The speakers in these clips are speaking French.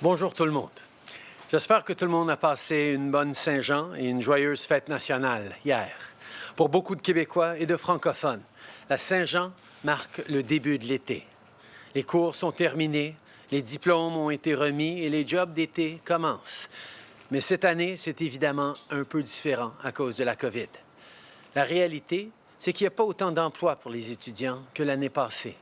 Bonjour tout le monde. J'espère que tout le monde a passé une bonne Saint-Jean et une joyeuse fête nationale hier. Pour beaucoup de Québécois et de francophones, la Saint-Jean marque le début de l'été. Les cours sont terminés, les diplômes ont été remis et les jobs d'été commencent. Mais cette année, c'est évidemment un peu différent à cause de la COVID. La réalité, c'est qu'il n'y a pas autant d'emplois pour les étudiants que l'année passée.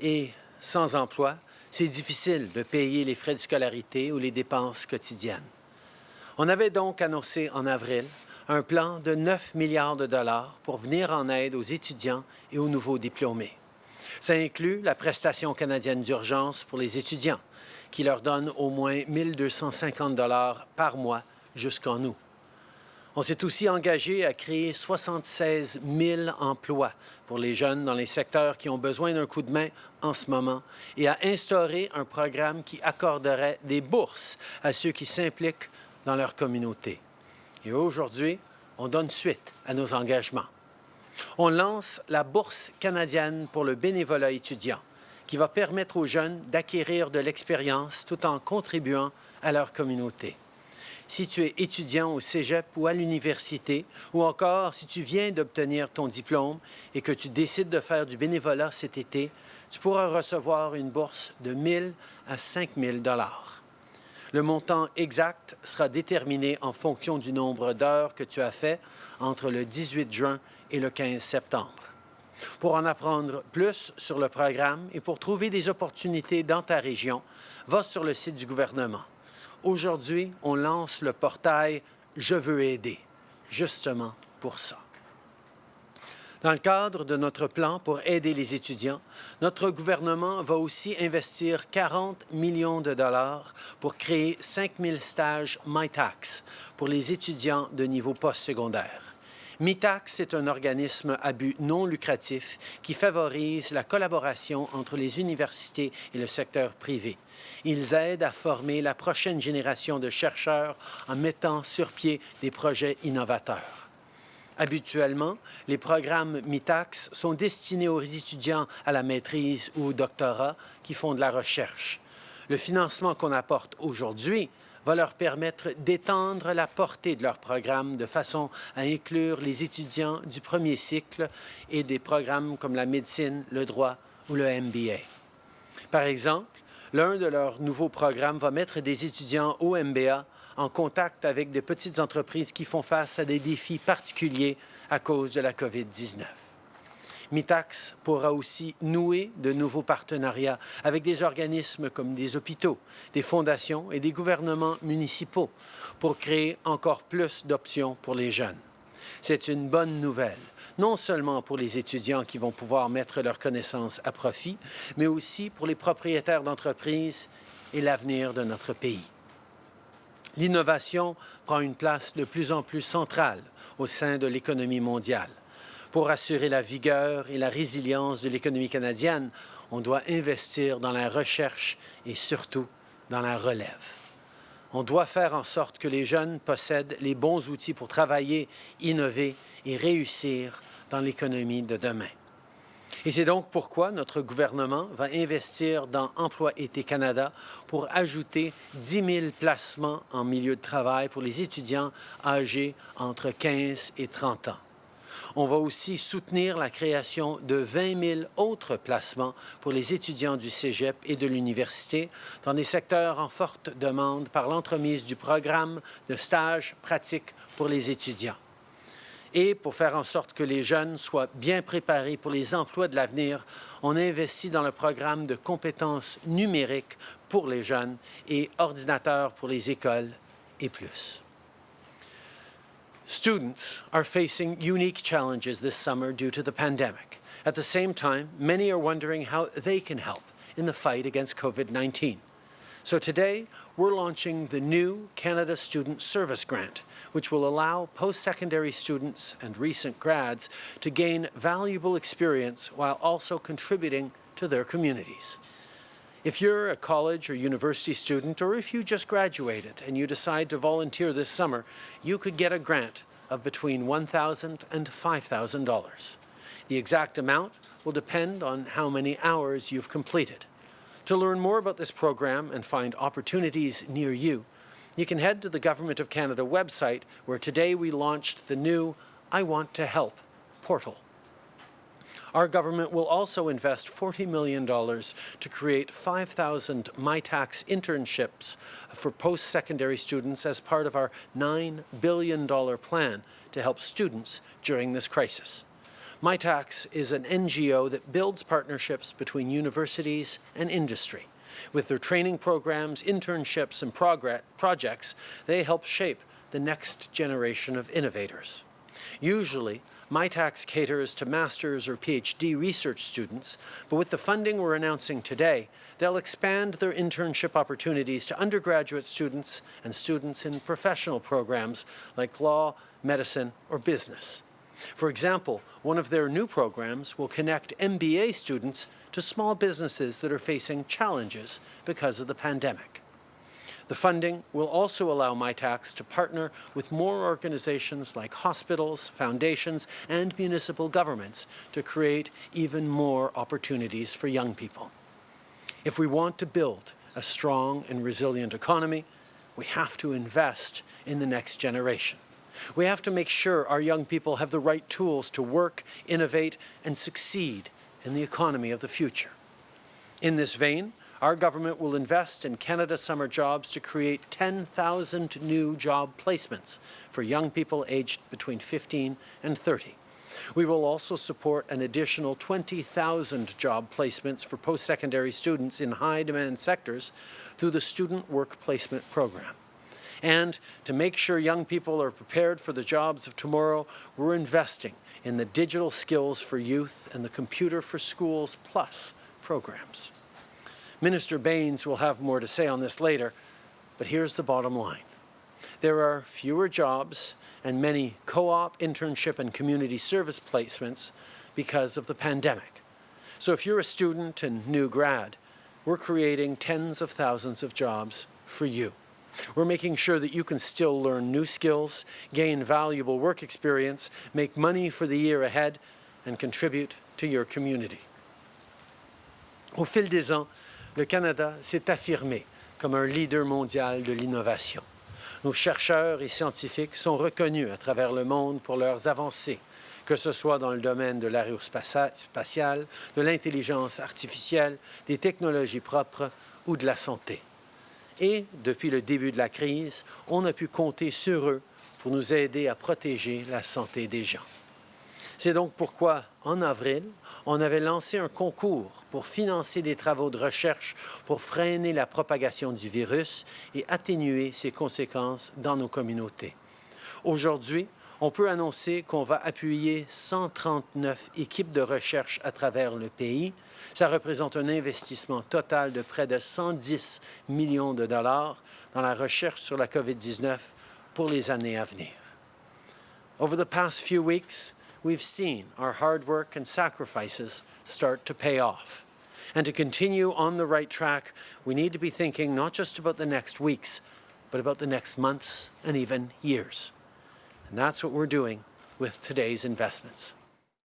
Et sans emploi, c'est difficile de payer les frais de scolarité ou les dépenses quotidiennes. On avait donc annoncé en avril un plan de 9 milliards de dollars pour venir en aide aux étudiants et aux nouveaux diplômés. Ça inclut la prestation canadienne d'urgence pour les étudiants, qui leur donne au moins 1 250 dollars par mois jusqu'en août. On s'est aussi engagé à créer 76 000 emplois pour les jeunes dans les secteurs qui ont besoin d'un coup de main en ce moment et à instaurer un programme qui accorderait des bourses à ceux qui s'impliquent dans leur communauté. Et aujourd'hui, on donne suite à nos engagements. On lance la Bourse canadienne pour le bénévolat étudiant, qui va permettre aux jeunes d'acquérir de l'expérience tout en contribuant à leur communauté si tu es étudiant au cégep ou à l'université, ou encore si tu viens d'obtenir ton diplôme et que tu décides de faire du bénévolat cet été, tu pourras recevoir une bourse de 1 à 5 000 Le montant exact sera déterminé en fonction du nombre d'heures que tu as fait entre le 18 juin et le 15 septembre. Pour en apprendre plus sur le programme et pour trouver des opportunités dans ta région, va sur le site du gouvernement. Aujourd'hui, on lance le portail Je veux aider, justement pour ça. Dans le cadre de notre plan pour aider les étudiants, notre gouvernement va aussi investir 40 millions de dollars pour créer 5 000 stages MyTax pour les étudiants de niveau postsecondaire. MITAX est un organisme à but non lucratif qui favorise la collaboration entre les universités et le secteur privé. Ils aident à former la prochaine génération de chercheurs en mettant sur pied des projets innovateurs. Habituellement, les programmes MITAX sont destinés aux étudiants à la maîtrise ou au doctorat qui font de la recherche. Le financement qu'on apporte aujourd'hui va leur permettre d'étendre la portée de leur programme de façon à inclure les étudiants du premier cycle et des programmes comme la médecine, le droit ou le MBA. Par exemple, l'un de leurs nouveaux programmes va mettre des étudiants au MBA en contact avec de petites entreprises qui font face à des défis particuliers à cause de la COVID-19. MITAX pourra aussi nouer de nouveaux partenariats avec des organismes comme des hôpitaux, des fondations et des gouvernements municipaux pour créer encore plus d'options pour les jeunes. C'est une bonne nouvelle, non seulement pour les étudiants qui vont pouvoir mettre leurs connaissances à profit, mais aussi pour les propriétaires d'entreprises et l'avenir de notre pays. L'innovation prend une place de plus en plus centrale au sein de l'économie mondiale. Pour assurer la vigueur et la résilience de l'économie canadienne, on doit investir dans la recherche et surtout dans la relève. On doit faire en sorte que les jeunes possèdent les bons outils pour travailler, innover et réussir dans l'économie de demain. Et c'est donc pourquoi notre gouvernement va investir dans Emploi Été Canada pour ajouter 10 000 placements en milieu de travail pour les étudiants âgés entre 15 et 30 ans. On va aussi soutenir la création de 20 000 autres placements pour les étudiants du cégep et de l'université dans des secteurs en forte demande par l'entremise du programme de stage pratique pour les étudiants. Et pour faire en sorte que les jeunes soient bien préparés pour les emplois de l'avenir, on investit dans le programme de compétences numériques pour les jeunes et ordinateurs pour les écoles et plus. Students are facing unique challenges this summer due to the pandemic. At the same time, many are wondering how they can help in the fight against COVID-19. So today, we're launching the new Canada Student Service Grant, which will allow post-secondary students and recent grads to gain valuable experience while also contributing to their communities. If you're a college or university student, or if you just graduated and you decide to volunteer this summer, you could get a grant of between $1,000 and $5,000. The exact amount will depend on how many hours you've completed. To learn more about this program and find opportunities near you, you can head to the Government of Canada website where today we launched the new I Want to Help portal. Our government will also invest $40 million to create 5,000 MyTax internships for post-secondary students as part of our $9 billion plan to help students during this crisis. MyTax is an NGO that builds partnerships between universities and industry. With their training programs, internships, and projects, they help shape the next generation of innovators. Usually, MyTax caters to master's or PhD research students, but with the funding we're announcing today, they'll expand their internship opportunities to undergraduate students and students in professional programs like law, medicine, or business. For example, one of their new programs will connect MBA students to small businesses that are facing challenges because of the pandemic. The funding will also allow MyTax to partner with more organizations like hospitals, foundations, and municipal governments to create even more opportunities for young people. If we want to build a strong and resilient economy, we have to invest in the next generation. We have to make sure our young people have the right tools to work, innovate, and succeed in the economy of the future. In this vein, our government will invest in Canada Summer Jobs to create 10,000 new job placements for young people aged between 15 and 30. We will also support an additional 20,000 job placements for post-secondary students in high-demand sectors through the Student Work Placement Program. And to make sure young people are prepared for the jobs of tomorrow, we're investing in the Digital Skills for Youth and the Computer for Schools Plus programs. Minister Baines will have more to say on this later, but here's the bottom line. There are fewer jobs and many co-op, internship, and community service placements because of the pandemic. So if you're a student and new grad, we're creating tens of thousands of jobs for you. We're making sure that you can still learn new skills, gain valuable work experience, make money for the year ahead, and contribute to your community. Au fil des ans, le Canada s'est affirmé comme un leader mondial de l'innovation. Nos chercheurs et scientifiques sont reconnus à travers le monde pour leurs avancées, que ce soit dans le domaine de l'aérospatiale, de l'intelligence artificielle, des technologies propres ou de la santé. Et depuis le début de la crise, on a pu compter sur eux pour nous aider à protéger la santé des gens. C'est donc pourquoi, en avril, on avait lancé un concours pour financer des travaux de recherche pour freiner la propagation du virus et atténuer ses conséquences dans nos communautés. Aujourd'hui, on peut annoncer qu'on va appuyer 139 équipes de recherche à travers le pays. Ça représente un investissement total de près de 110 millions de dollars dans la recherche sur la COVID-19 pour les années à venir. Over the past few weeks, we've seen our hard work and sacrifices start to pay off. And to continue on the right track, we need to be thinking not just about the next weeks, but about the next months and even years. And that's what we're doing with today's investments.